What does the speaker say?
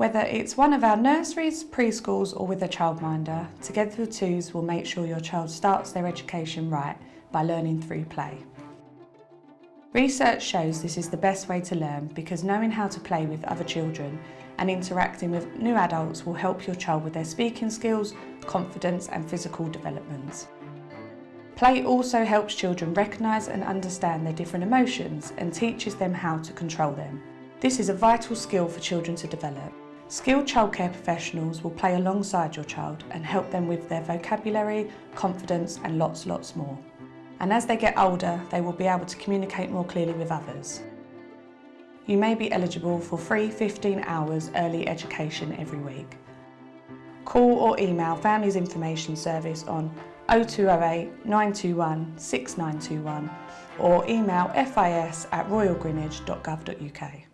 Whether it's one of our nurseries, preschools or with a childminder, Together for Twos will make sure your child starts their education right by learning through play. Research shows this is the best way to learn because knowing how to play with other children and interacting with new adults will help your child with their speaking skills, confidence and physical development. Play also helps children recognise and understand their different emotions and teaches them how to control them. This is a vital skill for children to develop. Skilled childcare professionals will play alongside your child and help them with their vocabulary, confidence and lots, lots more. And as they get older, they will be able to communicate more clearly with others. You may be eligible for free 15 hours early education every week. Call or email Families Information Service on 0208 921 6921 or email fis at royalgreenwich.gov.uk.